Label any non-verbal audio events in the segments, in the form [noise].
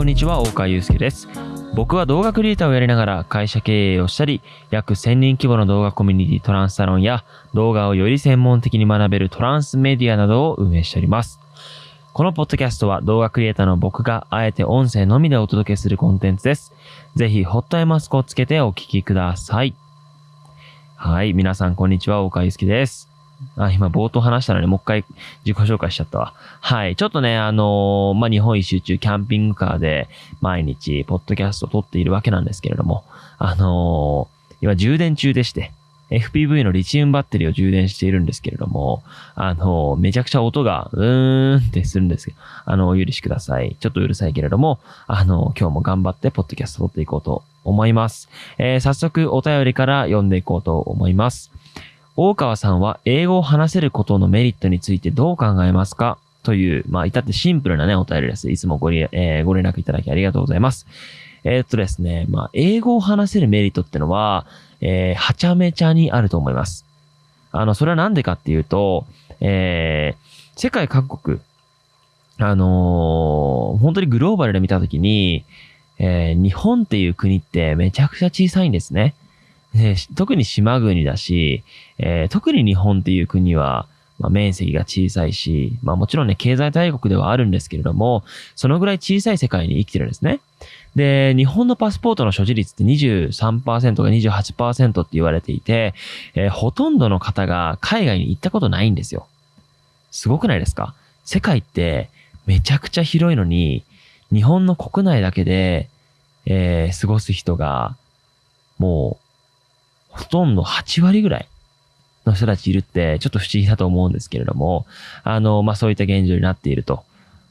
こんにちは、大川祐介です。僕は動画クリエイターをやりながら会社経営をしたり、約1000人規模の動画コミュニティトランスサロンや動画をより専門的に学べるトランスメディアなどを運営しております。このポッドキャストは動画クリエイターの僕があえて音声のみでお届けするコンテンツです。ぜひ、ホットアイマスクをつけてお聞きください。はい、皆さんこんにちは、大川祐介です。あ、今冒頭話したのにもう一回自己紹介しちゃったわ。はい。ちょっとね、あのーまあ、日本一周中キャンピングカーで毎日ポッドキャストを撮っているわけなんですけれども、あのー今充電中でして、FPV のリチウムバッテリーを充電しているんですけれども、あのーめちゃくちゃ音がうーんってするんですけど、あのお許しください。ちょっとうるさいけれども、あの今日も頑張ってポッドキャスト撮っていこうと思います。えー早速お便りから読んでいこうと思います。大川さんは英語を話せることのメリットについてどう考えますか？という、まあ、至ってシンプルなね、お便りです。いつもごり、えーご連絡いただきありがとうございます。えーっとですね、まあ、英語を話せるメリットってのは、えーはちゃめちゃにあると思います。あの、それはなんでかっていうと、えー世界各国、あのー本当にグローバルで見たときに、えー日本っていう国ってめちゃくちゃ小さいんですね。で特に島国だし、えー特に日本っていう国は、まあ、面積が小さいし、まあもちろんね、経済大国ではあるんですけれども、そのぐらい小さい世界に生きてるんですね。で、日本のパスポートの所持率って23%が28%って言われていて、えーほとんどの方が海外に行ったことないんですよ。すごくないですか？世界ってめちゃくちゃ広いのに、日本の国内だけで、えー過ごす人が、もう、ほとんど8割ぐらいの人たちいるって、ちょっと不思議だと思うんですけれども、あの、まあ、そういった現状になっていると。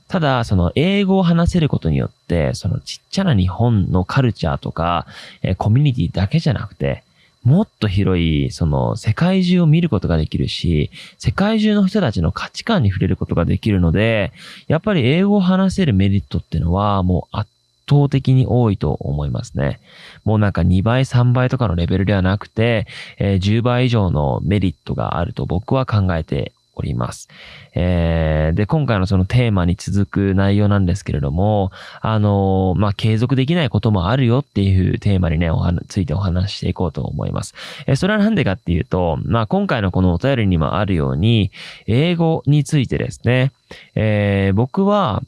ただ、その、英語を話せることによって、そのちっちゃな日本のカルチャーとか、えーコミュニティだけじゃなくて、もっと広い、その、世界中を見ることができるし、世界中の人たちの価値観に触れることができるので、やっぱり英語を話せるメリットっていうのは、もう圧倒的に多いと思いますね。もうなんか2倍、3倍とかのレベルではなくて、えー10倍以上のメリットがあると僕は考えております。えーで、今回のそのテーマに続く内容なんですけれども、あのーまあ、継続できないこともあるよっていうテーマにね、お話、ついてお話ししていこうと思います。えーそれはなんでかっていうと、まあ、今回のこのお便りにもあるように、英語についてですね、え僕は、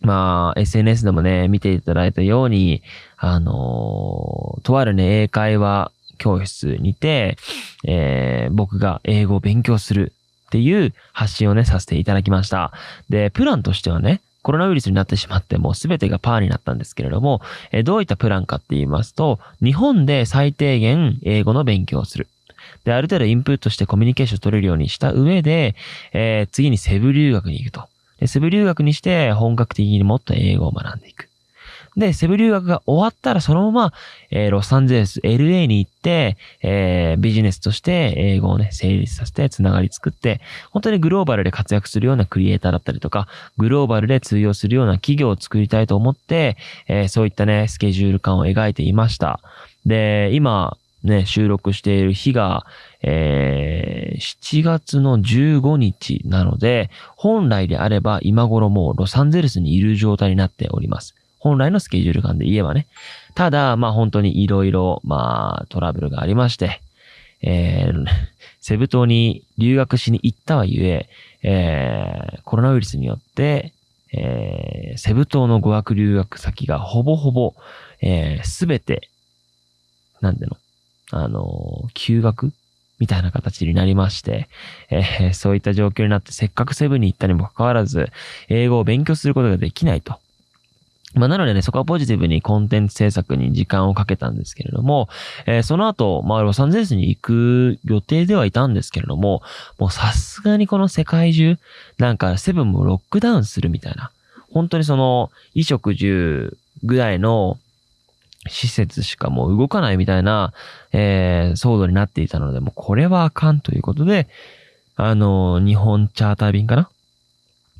まあ、SNS でもね、見ていただいたように、あのとあるね、英会話教室にて、えー僕が英語を勉強するっていう発信をね、させていただきました。で、プランとしてはね、コロナウイルスになってしまってもう全てがパーになったんですけれども、えーどういったプランかって言いますと、日本で最低限英語の勉強をする。で、ある程度インプットしてコミュニケーション取れるようにした上で、えー次にセブ留学に行くと。で、セブ留学にして本格的にもっと英語を学んでいく。で、セブ留学が終わったらそのまま、えーロサンゼルス、LA に行って、えービジネスとして英語をね、成立させて、つながり作って、本当にグローバルで活躍するようなクリエイターだったりとか、グローバルで通用するような企業を作りたいと思って、えーそういったね、スケジュール感を描いていました。で、今、ね、収録している日が、えー7月の15日なので、本来であれば今頃もうロサンゼルスにいる状態になっております。本来のスケジュール感で言えばね。ただ、まあ本当にいろいろ、まあトラブルがありまして、えー [laughs] セブ島に留学しに行ったはゆえ、えーコロナウイルスによって、えーセブ島の語学留学先がほぼほぼ、えすべて、なんで、あの休学みたいな形になりまして、えーそういった状況になって、せっかくセブンに行ったにもかかわらず、英語を勉強することができないと。まあ、なのでね、そこはポジティブにコンテンツ制作に時間をかけたんですけれども、えーその後、まあ、ロサンゼルスに行く予定ではいたんですけれども、もうさすがにこの世界中、なんかセブンもロックダウンするみたいな、本当にその、衣食住ぐらいの施設しかもう動かないみたいな、えー騒動になっていたので、もうこれはあかんということで、あの、日本チャーター便かな？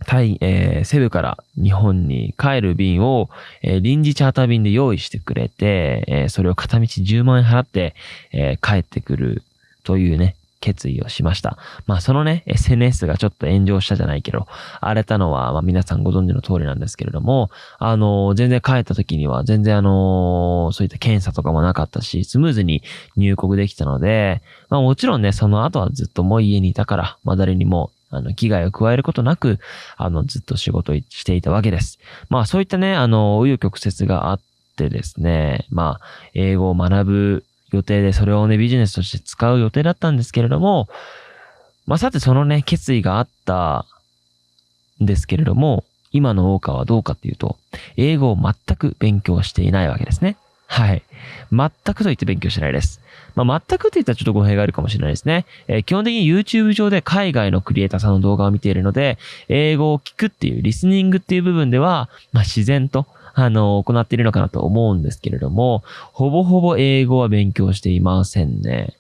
タイ、えーセブから日本に帰る便を、えー臨時チャーター便で用意してくれて、えーそれを片道10万円払って、えー帰ってくるというね、決意をしました。まあそのね、SNS がちょっと炎上したじゃないけど、荒れたのは、まあ皆さんご存知の通りなんですけれども、あの、全然帰った時には全然あの、そういった検査とかもなかったし、スムーズに入国できたので、まあもちろんね、その後はずっともう家にいたから、まあ誰にもあの、危害を加えることなく、あの、ずっと仕事していたわけです。まあ、そういったね、あの、紆余曲折があってですね、まあ、英語を学ぶ予定で、それをね、ビジネスとして使う予定だったんですけれども、まあ、さてそのね、決意があったんですけれども、今の大川はどうかっていうと、英語を全く勉強していないわけですね。はい。全くと言って勉強してないです。まあ、全くって言ったらちょっと語弊があるかもしれないですね。えー、基本的に YouTube 上で海外のクリエイターさんの動画を見ているので、英語を聞くっていう、リスニングっていう部分では、まあ、自然と、あの、行っているのかなと思うんですけれども、ほぼほぼ英語は勉強していませんね。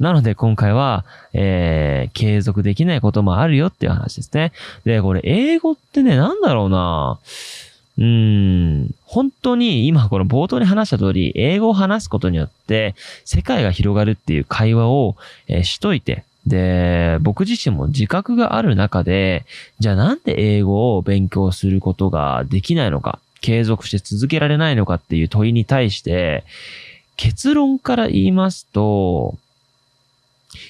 なので今回は、えー、継続できないこともあるよっていう話ですね。で、これ英語ってね、なんだろうなうーん、本当に今この冒頭に話した通り、英語を話すことによって世界が広がるっていう会話を、えー、しといて、で、僕自身も自覚がある中で、じゃあなんで英語を勉強することができないのか、継続して続けられないのかっていう問いに対して、結論から言いますと、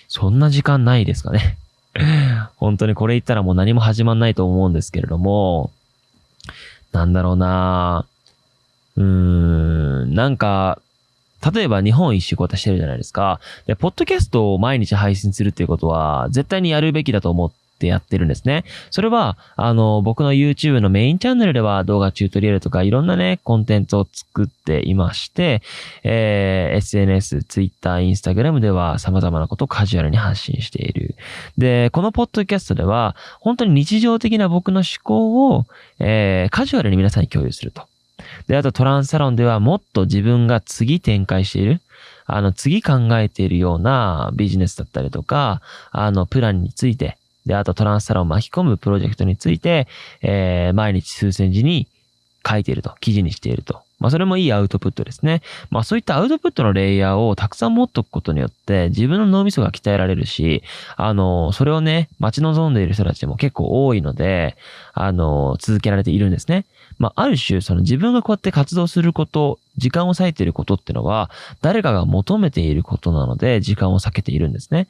そんな時間ないですかね。[laughs] 本当にこれ言ったらもう何も始まんないと思うんですけれども、なんだろうなうーん、なんか、例えば日本一周こうしてるじゃないですか。で、ポッドキャストを毎日配信するっていうことは、絶対にやるべきだと思ってってやってるんですね。それは、あの、僕の YouTube のメインチャンネルでは動画チュートリアルとかいろんなね、コンテンツを作っていまして、えー、SNS、Twitter、Instagram では様々なことをカジュアルに発信している。で、このポッドキャストでは、本当に日常的な僕の思考を、えー、カジュアルに皆さんに共有すると。で、あとトランスサロンではもっと自分が次展開している、あの、次考えているようなビジネスだったりとか、あの、プランについて、で、あとトランスサロンを巻き込むプロジェクトについて、えー、毎日数千字に書いていると、記事にしていると。まあ、それもいいアウトプットですね。まあ、そういったアウトプットのレイヤーをたくさん持っとくことによって、自分の脳みそが鍛えられるし、あの、それをね、待ち望んでいる人たちも結構多いので、あの、続けられているんですね。まあ、ある種、その自分がこうやって活動すること、時間を割いていることってのは、誰かが求めていることなので、時間を避けているんですね。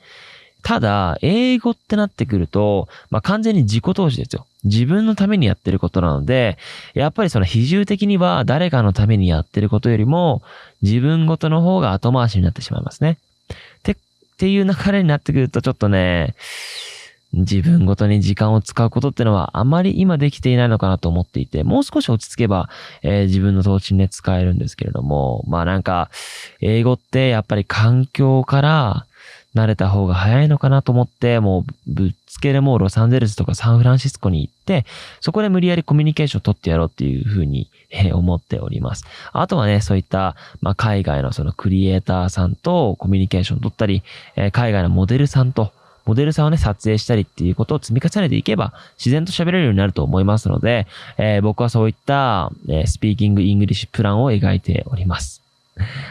ただ、英語ってなってくると、まあ、完全に自己投資ですよ。自分のためにやってることなので、やっぱりその比重的には誰かのためにやってることよりも、自分ごとの方が後回しになってしまいますね。て、っていう流れになってくるとちょっとね、自分ごとに時間を使うことってのはあまり今できていないのかなと思っていて、もう少し落ち着けば、えー、自分の投資にね、使えるんですけれども、まあなんか、英語ってやっぱり環境から、慣れた方が早いのかなと思って、もうぶっつけでもうロサンゼルスとかサンフランシスコに行って、そこで無理やりコミュニケーションを取ってやろうっていうふうに、え思っております。あとはね、そういった、まあ、海外のそのクリエイターさんとコミュニケーションを取ったり、え海外のモデルさんと、モデルさんをね、撮影したりっていうことを積み重ねていけば、自然と喋れるようになると思いますので、えー、僕はそういった、えー、 speaking English plan を描いております。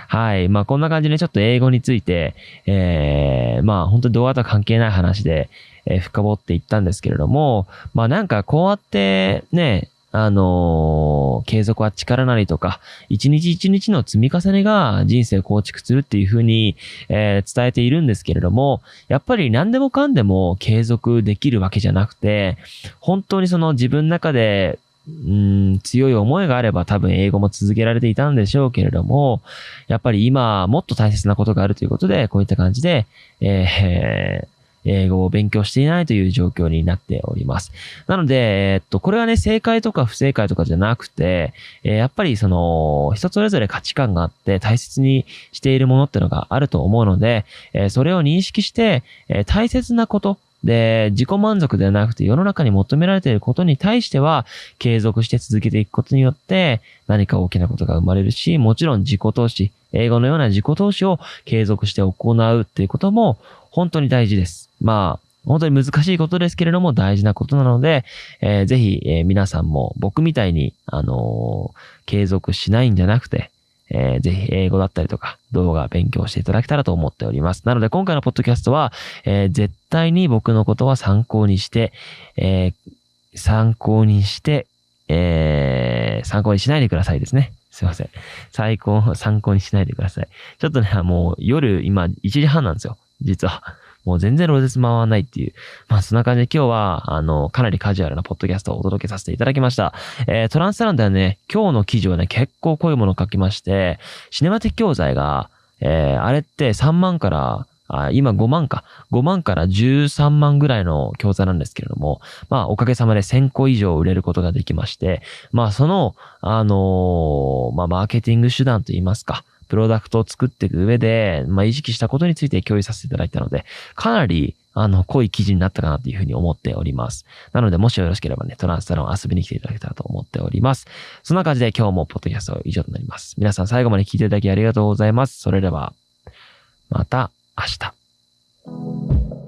はい。まあこんな感じでちょっと英語について、えー、まあ本当に動画とは関係ない話で、えー、深掘っていったんですけれども、まあなんかこうやってね、あのー、継続は力なりとか、一日一日の積み重ねが人生を構築するっていうふうに、えー、伝えているんですけれども、やっぱり何でもかんでも継続できるわけじゃなくて、本当にその自分の中でうん、強い思いがあれば多分英語も続けられていたんでしょうけれども、やっぱり今もっと大切なことがあるということで、こういった感じで、えー、[laughs] 英語を勉強していないという状況になっております。なので、えっと、これはね、正解とか不正解とかじゃなくて、えー、やっぱりその、人それぞれ価値観があって大切にしているものってのがあると思うので、えー、それを認識して、えー、大切なこと、で、自己満足ではなくて世の中に求められていることに対しては継続して続けていくことによって何か大きなことが生まれるし、もちろん自己投資、英語のような自己投資を継続して行うっていうことも本当に大事です。まあ、本当に難しいことですけれども大事なことなので、えー、ぜひ、えー、皆さんも僕みたいに、あのー、継続しないんじゃなくて、えー、ぜひ英語だったりとか動画勉強していただけたらと思っております。なので今回のポッドキャストは、えー、絶対に僕のことは参考にして、えー、参考にして、えー、参考にしないでくださいですね。すいません。最高、参考にしないでください。ちょっとね、もう夜今1時半なんですよ。実は。もう全然ロゼス回らないっていう。まあそんな感じで今日は、あの、かなりカジュアルなポッドキャストをお届けさせていただきました。えー、トランスランではね、今日の記事はね、結構濃いものを書きまして、シネマティック教材が、えー、あれって3万からあ今5万か。5万から13万ぐらいの教材なんですけれども、まあおかげさまで1000個以上売れることができまして、まあその、あのー、まあマーケティング手段といいますか、プロダクトを作っていく上で、まあ、意識したことについて共有させていただいたので、かなり、あの、濃い記事になったかなというふうに思っております。なので、もしよろしければね、トランスサロン遊びに来ていただけたらと思っております。そんな感じで今日もポッドキャスト以上となります。皆さん最後まで聞いていただきありがとうございます。それでは、また明日。